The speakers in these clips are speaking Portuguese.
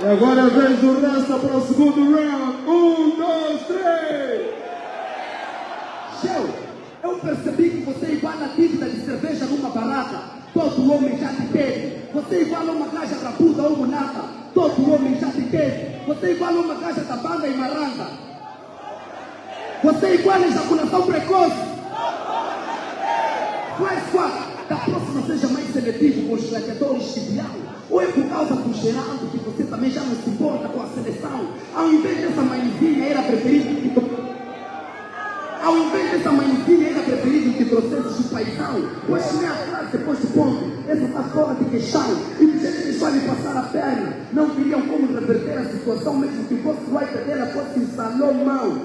E agora vem o Rasta para o segundo round. Um, dois, três. Shell, eu percebi que você iguala a dívida de cerveja numa barraca. Todo homem já te teve. Você iguala uma caixa rapuda ou munata. Todo homem já te teve. Você iguala uma caixa da banda e maranga. Você iguala ejaculação precoce. Quatro. Da próxima seja mais seletivo com os gladiadores de Bial. Ou é por causa do Geraldo que você também já não se importa com a seleção? Ao invés dessa mãezinha era que to- ao invés dessa mãezinha era preferido que trouxesse o paizão. Pois nem a frase depois do ponto. Essa está fora de questão. E jeito que deixou lhe passar a perna. Não teriam como reverter a situação mesmo que fosse o white dela fosse Salomão.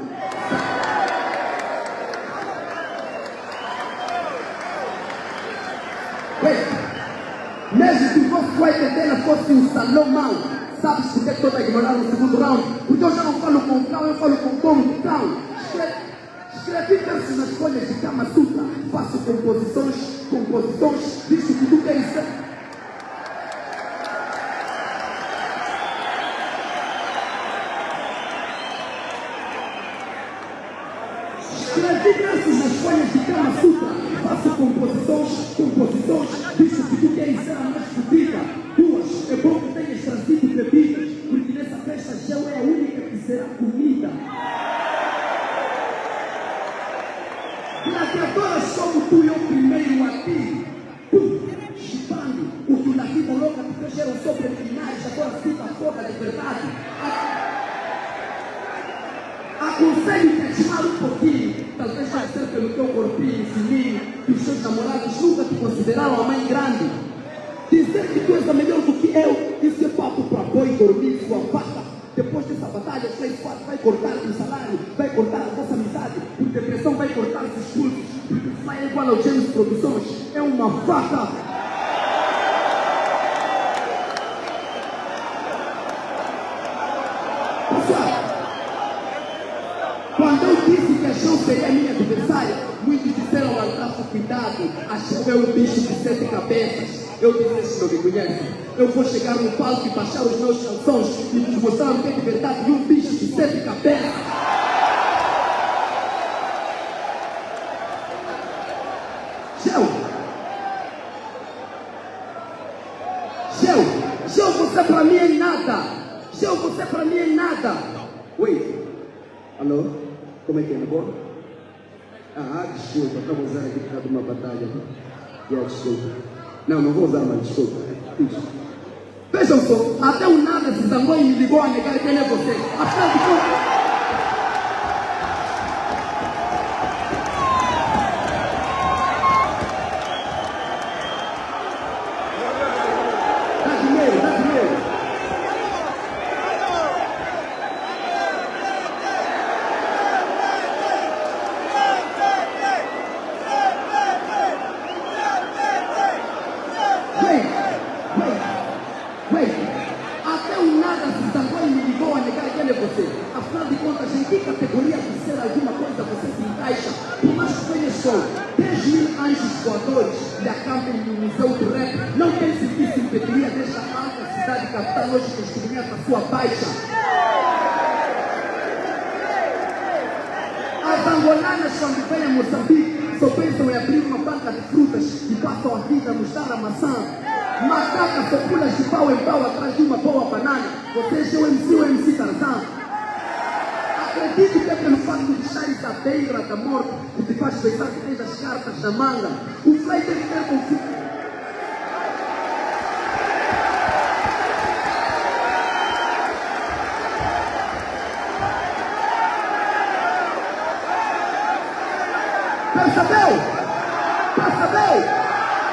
Wait. Mesmo que o vosso dela fosse um Salomão. Sabes por que estou a ignorar no segundo round? Porque eu já não falo com cão, eu falo com tom cão. Escre- Escrevi versos nas folhas de Kama Sutra. Faço composições, composições, visto que tu queres ser. Escrevi versos nas folhas de Kama. Faço composições, composições, visto que tu queres ser mais única que será comida. Gladiadoras como tu e eu primeiro a ti. Tu, chupando, o que na vida louca te fecharam sobre finais, agora fica foda de verdade. A- Aconselho-te a chamar um pouquinho, talvez vai ser pelo teu corpinho fininho, que os teus namorados nunca te consideraram a mãe grande. Dizer que tu és a melhor do que eu, isso é Depois dessa batalha, o Play 4 vai cortar o salário, vai cortar a vossa amizade, por depressão vai cortar os cursos, porque Fly é igual ao James Produções, é uma vaca. Pessoal, quando eu disse que a Shell seria minha adversária, muitos disseram Rafa, cuidado, a Shell é um bicho de sete cabeças. Eu esses não me conhecem. Eu vou chegar no palco e baixar os meus calções e vos mostrar o que é de verdade de um bicho de sete cabeças. Shell! Shell! Shell, você pra mim é nada! Shell, você pra mim é nada! Wait! Alô? Como é que é? Na boa? Ah, desculpa, estamos aqui por causa de uma batalha. Yeah, desculpa. Não, não vou usar mais, desculpa. Isso. Vejam só, até o nada se zangou e ligou a negar quem é você. Afinal de contas. A sua baixa. As angolanas, quando vêm a Moçambique, só pensam em abrir uma banca de frutas e passam a vida a nos dar a maçã. Macaca só pula de pau em pau atrás de uma boa banana. Vocês é o MC ou MC Tarzan? Acredito que é pelo facto de estares à beira da morte que te faz pensar que tens as cartas na manga. O Frei deve ter confiança. Percebeu? Percebeu?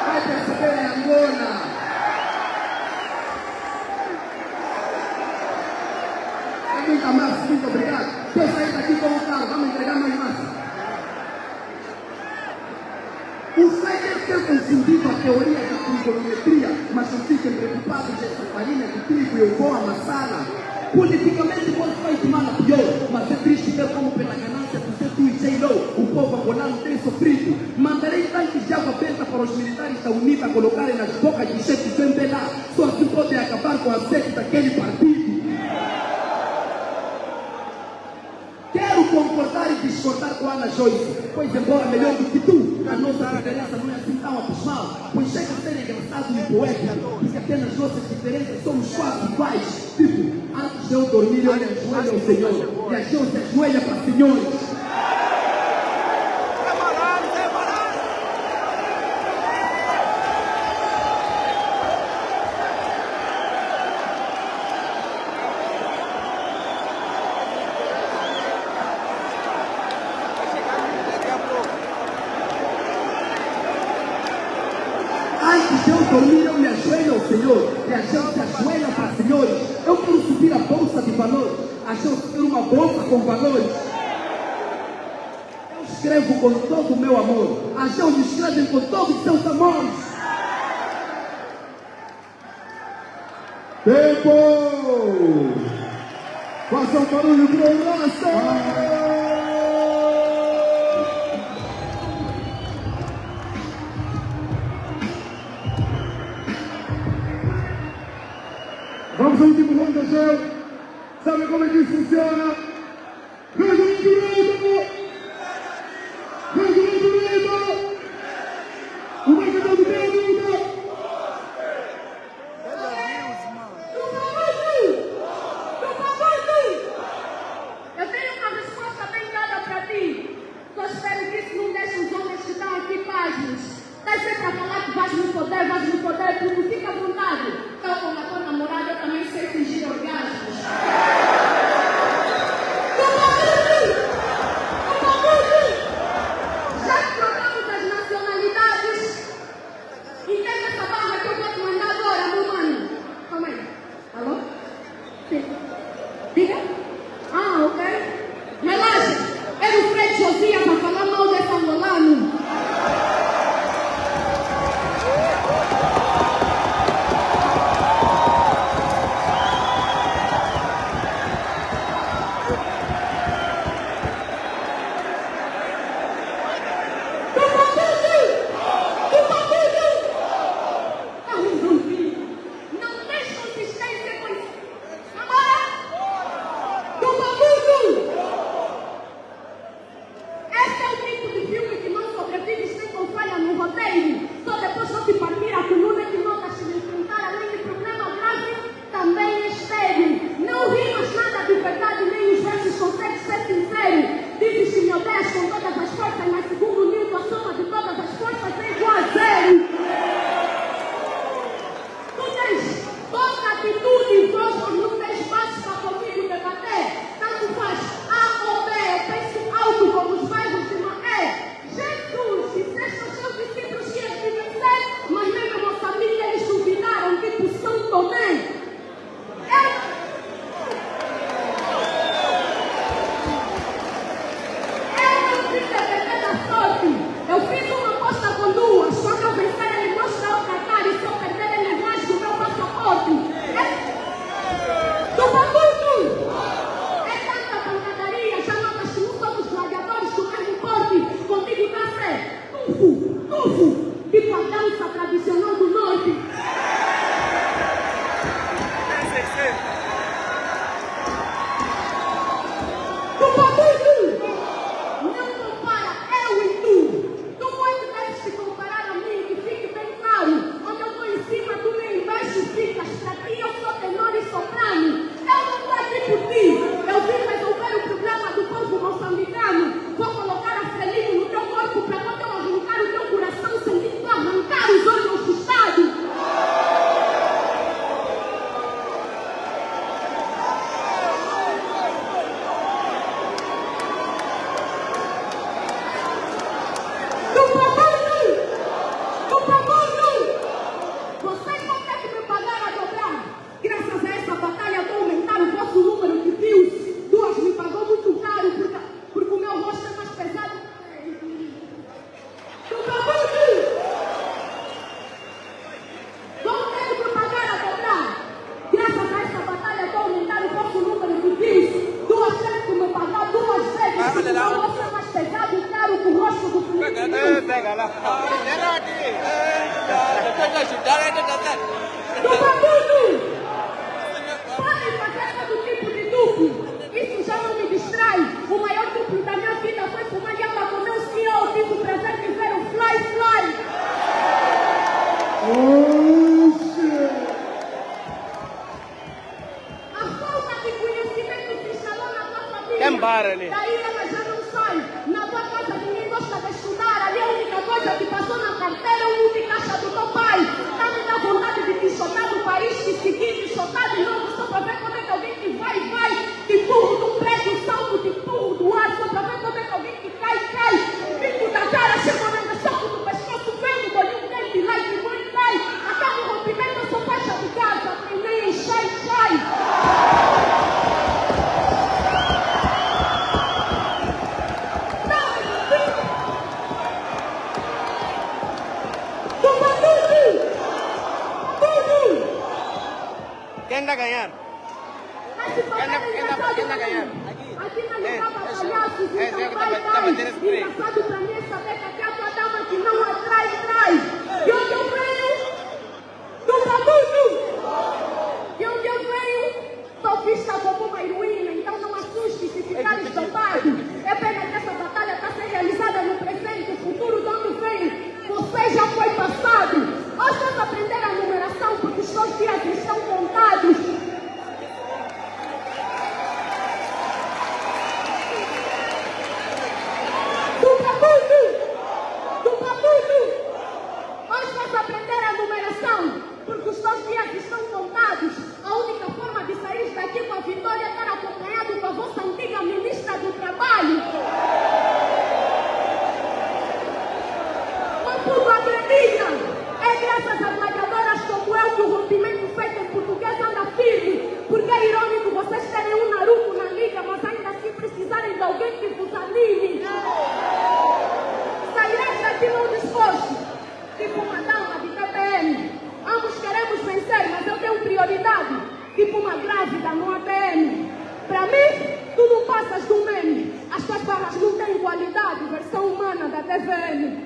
Vai perceber em Angola. É muita massa, muito obrigado. Quer sair daqui com o carro, vamos entregar mais massa. O Frei deve ter confundido a teoria da trigonometria, mas não fiquem preocupados, essa farinha de trigo eu vou amassá-la politicamente pode vai tomar na pior, mas é triste ver como pela ganância do setor e o povo angolano tem sofrido. Mandarei tanques de água aberta para os militares da UNITA colocarem nas bocas de chefe do MPLA, só assim podem acabar com a sede daquele partido. Quero concordar e discordar com a Ana Joyce, pois embora melhor do que tu, a nossa diferença não é assim tão abismal, pois chega a ser engraçado e poético, porque apenas nossas diferenças somos quase iguais. Mateo dormido en el suelo, Señor. Y halló se suela para Señor. Que me ajoelham, Senhor. Me ajoelham, se ajoelham para achou que uma boca com valores? Eu escrevo com todo o meu amor. Achou mãos escrevem com todos os seus amores. Tempo! Faça um barulho pro Lassa! Vamos ao último round, Angel! Sabe come funziona? novo e com a dança tradicional do norte. Saturday. Vai, vai. Engraçado pra mim é saber que a tipo uma grávida no ABN. Para mim, tu não passas do meme. As tuas palavras não têm qualidade, versão humana da TVN.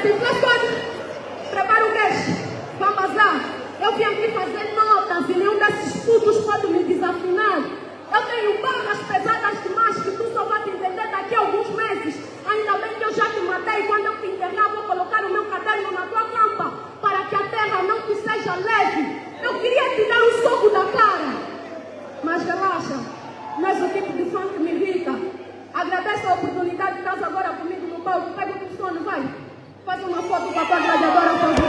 assim, pastor, prepara o cash, vamos lá. Eu vim aqui fazer notas e nenhum desses putos pode me desafinar. Eu tenho barras pesadas demais que tu só vai te entender daqui a alguns meses. Ainda bem que eu já te matei. Quando eu te internar, vou colocar o meu caderno na tua campa para que a terra não te seja leve. Eu queria te dar um soco da cara. Mas relaxa, Mas o tipo de fã que me irrita. Agradeço a oportunidade que estás agora comigo no palco. Pego o telefone, vai. Faz uma foto com a tua gladiadora